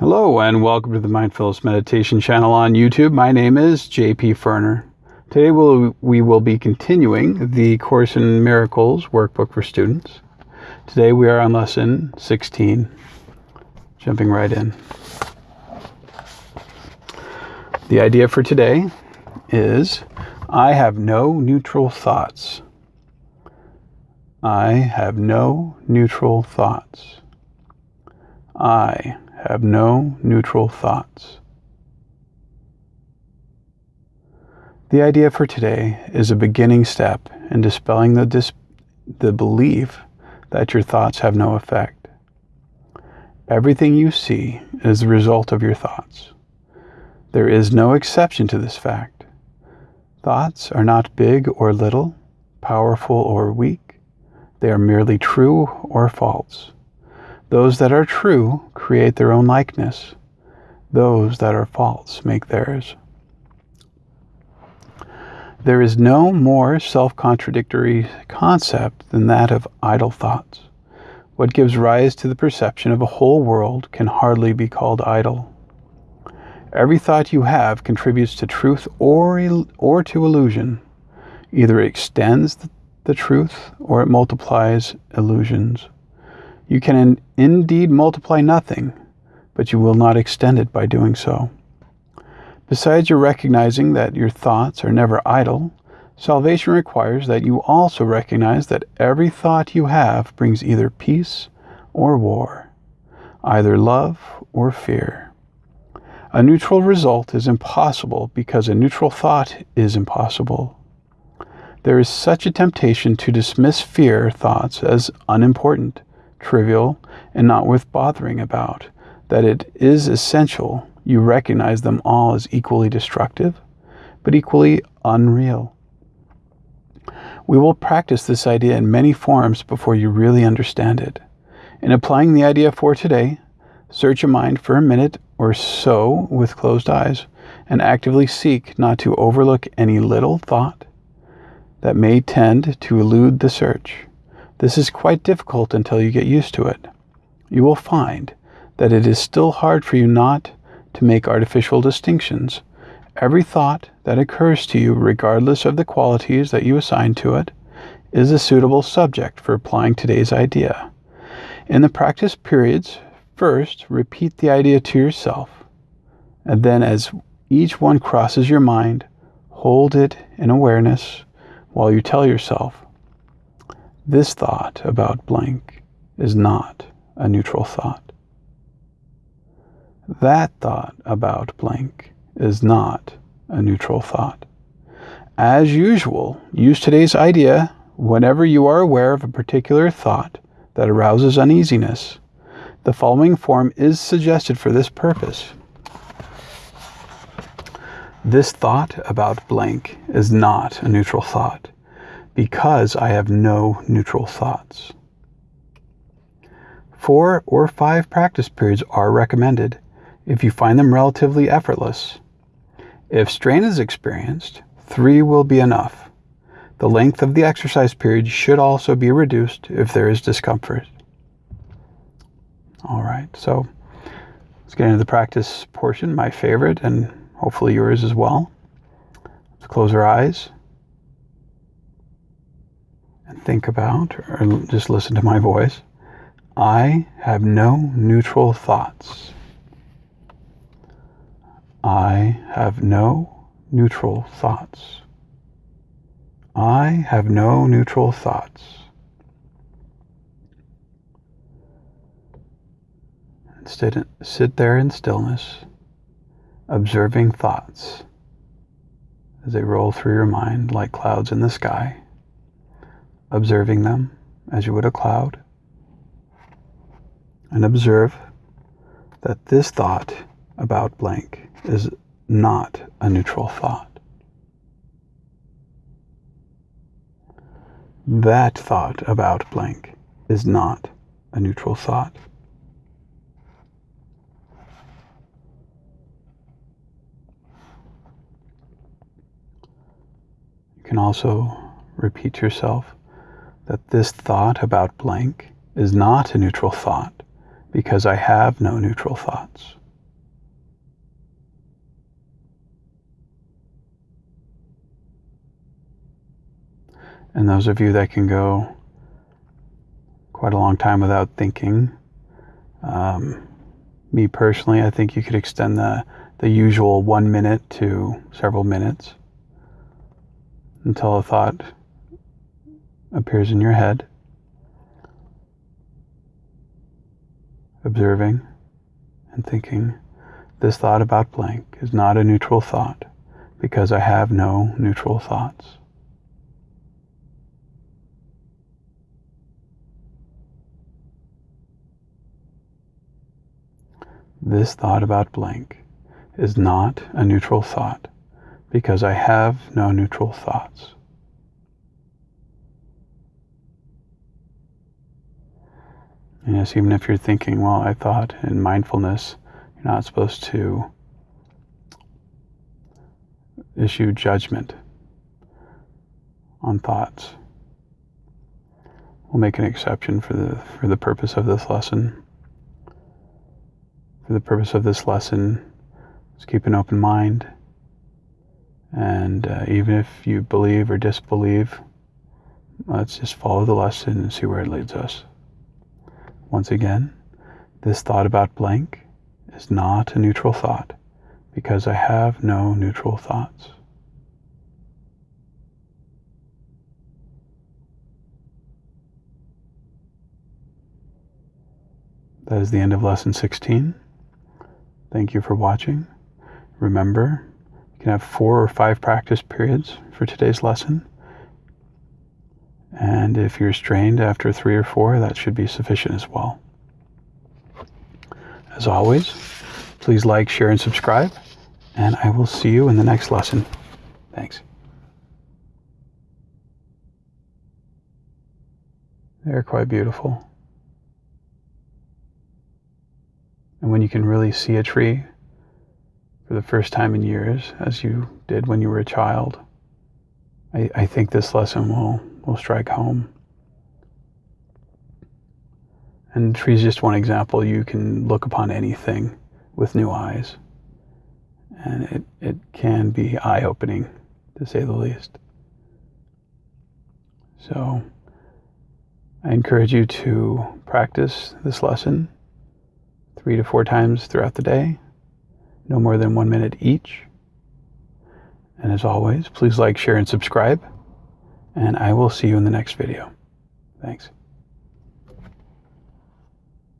Hello, and welcome to the Mindfulness Meditation channel on YouTube. My name is JP Ferner. Today we'll, we will be continuing the Course in Miracles workbook for students. Today we are on lesson 16, jumping right in. The idea for today is I have no neutral thoughts. I have no neutral thoughts. I have no neutral thoughts. The idea for today is a beginning step in dispelling the, dis- the belief that your thoughts have no effect. Everything you see is the result of your thoughts. There is no exception to this fact. Thoughts are not big or little, powerful or weak. They are merely true or false. Those that are true create their own likeness. Those that are false make theirs. There is no more self contradictory concept than that of idle thoughts. What gives rise to the perception of a whole world can hardly be called idle. Every thought you have contributes to truth or, or to illusion. Either it extends the truth or it multiplies illusions. You can indeed multiply nothing, but you will not extend it by doing so. Besides your recognizing that your thoughts are never idle, salvation requires that you also recognize that every thought you have brings either peace or war, either love or fear. A neutral result is impossible because a neutral thought is impossible. There is such a temptation to dismiss fear thoughts as unimportant, trivial, and not worth bothering about that it is essential you recognize them all as equally destructive, but equally unreal. We will practice this idea in many forms before you really understand it. In applying the idea for today, search your mind for a minute or so with closed eyes and actively seek not to overlook any little thought that may tend to elude the search. This is quite difficult until you get used to it. You will find that it is still hard for you not to make artificial distinctions. Every thought that occurs to you, regardless of the qualities that you assign to it, is a suitable subject for applying today's idea. In the practice periods, First, repeat the idea to yourself, and then as each one crosses your mind, hold it in awareness while you tell yourself, this thought about blank is not a neutral thought. That thought about blank is not a neutral thought. As usual, use today's idea whenever you are aware of a particular thought that arouses uneasiness the following form is suggested for this purpose. This thought about blank is not a neutral thought because I have no neutral thoughts. Four or five practice periods are recommended if you find them relatively effortless. If strain is experienced, three will be enough. The length of the exercise period should also be reduced if there is discomfort. All right, so let's get into the practice portion, my favorite, and hopefully yours as well. Let's close our eyes think about, or just listen to my voice. I have no neutral thoughts. I have no neutral thoughts. I have no neutral thoughts. Sit, sit there in stillness, observing thoughts as they roll through your mind like clouds in the sky, observing them as you would a cloud, and observe that this thought about blank is not a neutral thought. That thought about blank is not a neutral thought. You can also repeat yourself that this thought about blank is not a neutral thought because I have no neutral thoughts. And those of you that can go quite a long time without thinking, um, me personally, I think you could extend the, the usual one minute to several minutes until a thought appears in your head. Observing and thinking, this thought about blank is not a neutral thought because I have no neutral thoughts. This thought about blank is not a neutral thought because I have no neutral thoughts. Yes, even if you're thinking, well, I thought in mindfulness, you're not supposed to issue judgment on thoughts. We'll make an exception for the for the purpose of this lesson. For the purpose of this lesson, is keep an open mind. And uh, even if you believe or disbelieve, let's just follow the lesson and see where it leads us. Once again, this thought about blank is not a neutral thought because I have no neutral thoughts. That is the end of lesson 16. Thank you for watching. Remember, you can have four or five practice periods for today's lesson. And if you're strained after three or four, that should be sufficient as well. As always, please like, share, and subscribe. And I will see you in the next lesson. Thanks. They're quite beautiful. And when you can really see a tree for the first time in years, as you did when you were a child, I, I think this lesson will, will strike home. And tree is just one example. You can look upon anything with new eyes. And it, it can be eye opening, to say the least. So I encourage you to practice this lesson three to four times throughout the day, no more than one minute each. And as always, please like, share, and subscribe. And I will see you in the next video. Thanks.